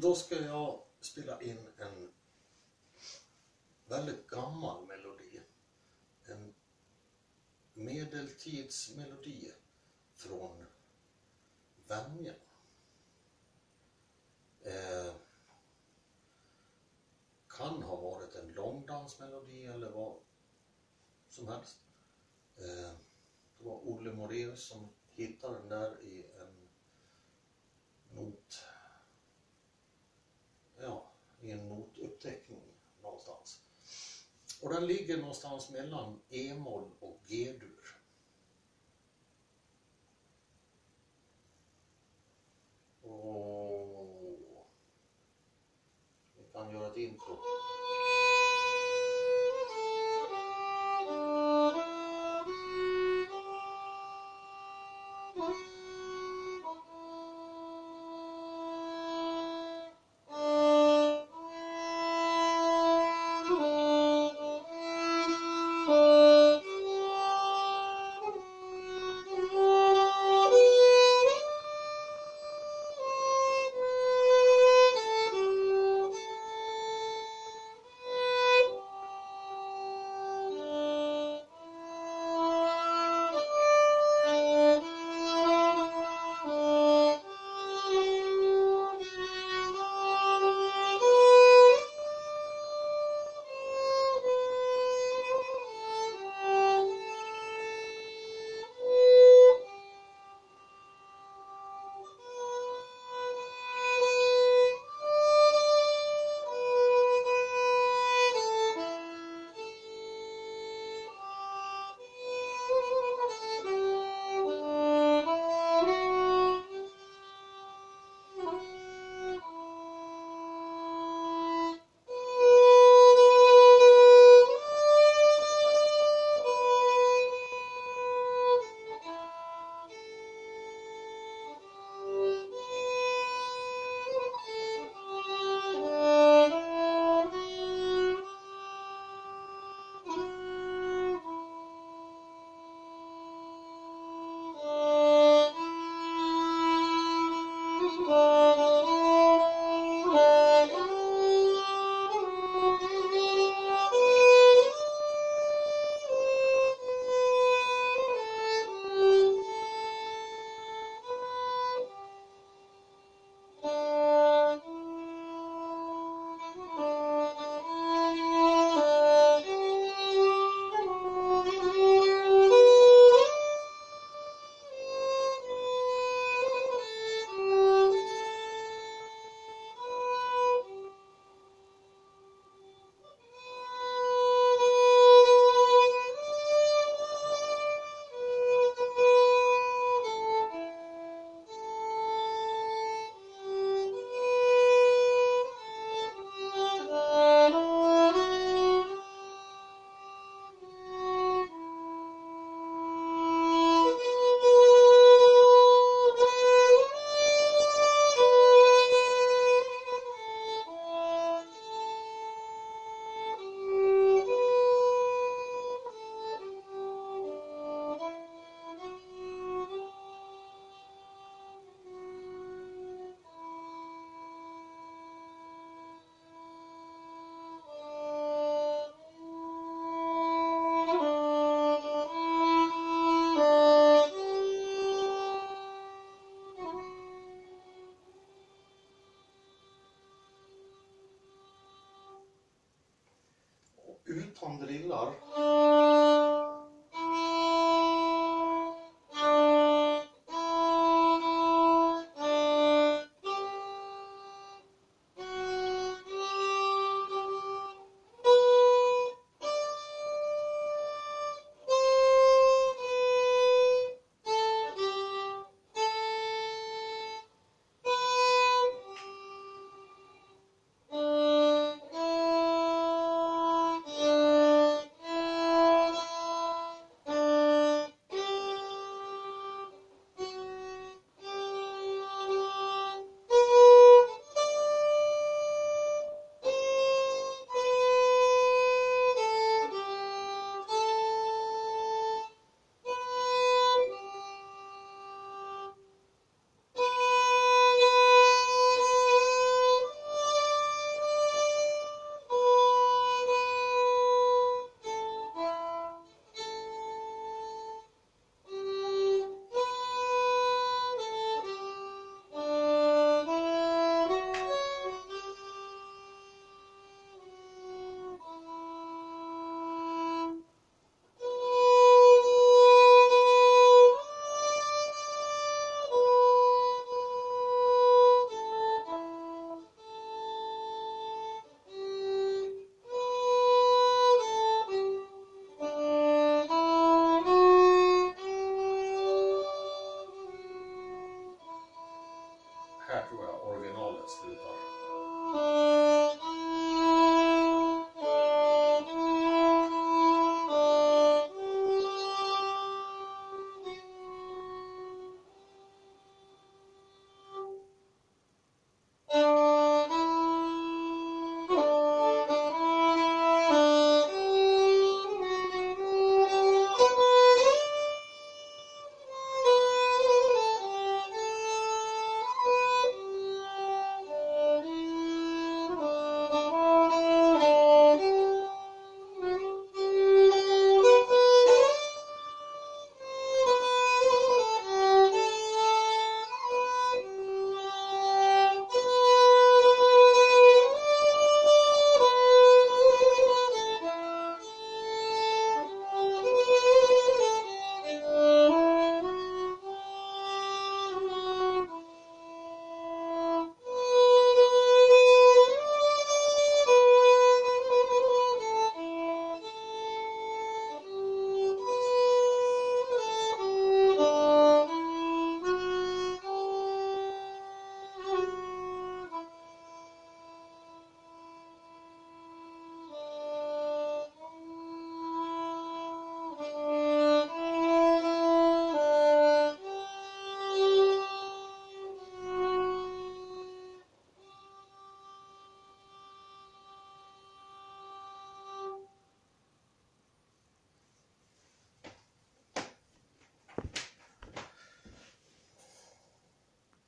Då ska jag spela in en väldigt gammal melodi. En medeltidsmelodi från Venjan. Eh, kan ha varit en långdansmelodi eller vad som helst. Eh, det var Olle Moraeus som hittade den där i en not, en notuppteckning någonstans. Och den ligger någonstans mellan E-moll och G-dur. Utan drillar.